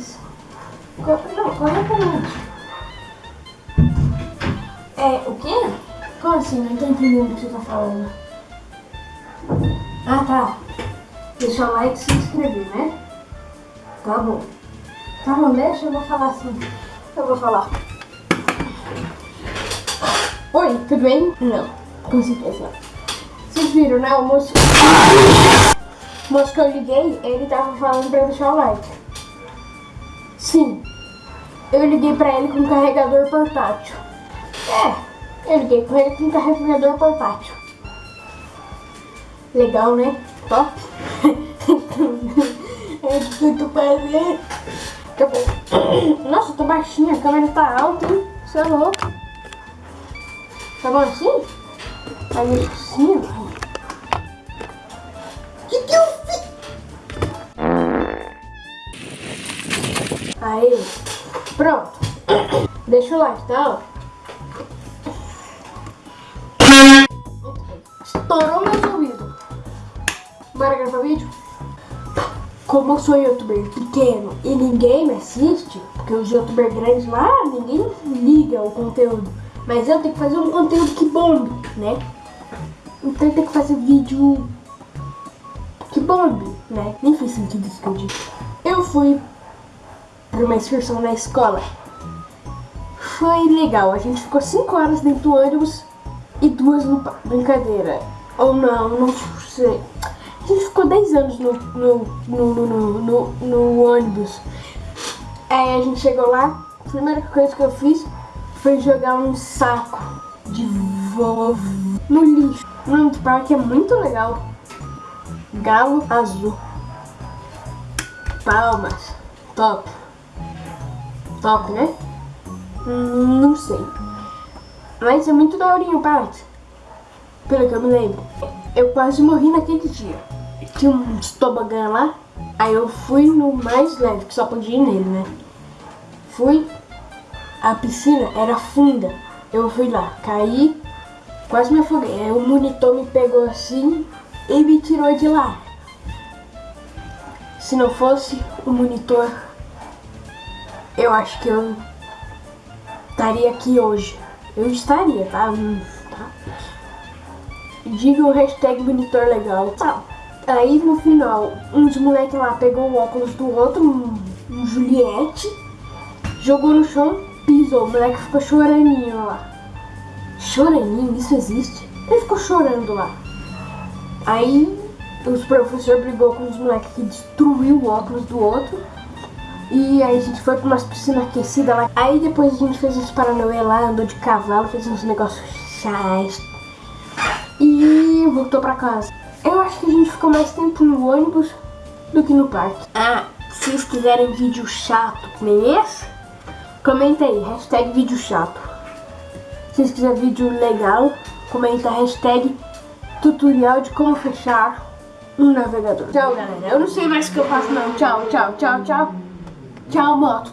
mais. Não, corretamente. É, o quê? Como assim? Não tô entendendo o que você tá falando. Ah, tá. Deixar o like e se inscrever, né? Tá bom. Tá bom, deixa eu vou falar assim. Eu vou falar. Oi, tudo bem? Não, com certeza não. Vocês viram, né? O moço... O moço que eu liguei, ele tava falando pra deixar o like. Sim. Eu liguei pra ele com carregador portátil. É, eu liguei com ele com carregador portátil. Legal, né? Top. é difícil fazer. Nossa, tô baixinha, a câmera tá alta, hein? Você é louco. Tá bom assim? Aí assim, Aí, pronto. Deixa o like, tá? Estourou meu ouvido. Bora gravar vídeo? Como eu sou youtuber pequeno e ninguém me assiste, porque os youtubers grandes lá, ninguém liga o conteúdo. Mas eu tenho que fazer um conteúdo que bombe, né? Então eu tenho que fazer vídeo que bombe, né? Nem fez sentido isso que eu disse. Eu fui uma excursão na escola. Foi legal, a gente ficou 5 horas dentro do ônibus e duas no brincadeira. Ou não, não sei. A gente ficou 10 anos no, no, no, no, no, no ônibus. Aí a gente chegou lá, a primeira coisa que eu fiz foi jogar um saco de vovô no lixo. O nome do parque é muito legal. Galo Azul. Palmas. Top. Top, né? Não sei. Mas é muito daorinho o parque. Pelo que eu me lembro. Eu quase morri naquele dia. Tinha um tobogã lá. Aí eu fui no mais leve, que só podia ir nele, né? Fui. A piscina era funda. Eu fui lá, caí, quase me afoguei. Aí o monitor me pegou assim e me tirou de lá. Se não fosse o monitor, eu acho que eu estaria aqui hoje. Eu estaria, tá? tá? Diga o hashtag monitor legal. Tá. Aí no final, uns moleque lá pegou o óculos do outro, um, um Juliette, jogou no chão, pisou. O moleque ficou choraninho lá. Choraninho? Isso existe? Ele ficou chorando lá. Aí os professor brigou com os moleques que destruiu o óculos do outro. E aí a gente foi pra umas piscinas aquecidas lá. Aí depois a gente fez uns paranoia lá, andou de cavalo, fez uns negócios chás. E voltou pra casa. Eu acho que a gente ficou mais tempo no ônibus do que no parque. Ah, se vocês quiserem vídeo chato nem esse, comenta aí, hashtag vídeo chato. Se vocês quiserem vídeo legal, comenta hashtag tutorial de como fechar um navegador. Tchau, galera. Eu não sei mais o que eu faço, não. Tchau, tchau, tchau, tchau. Tchau, moto.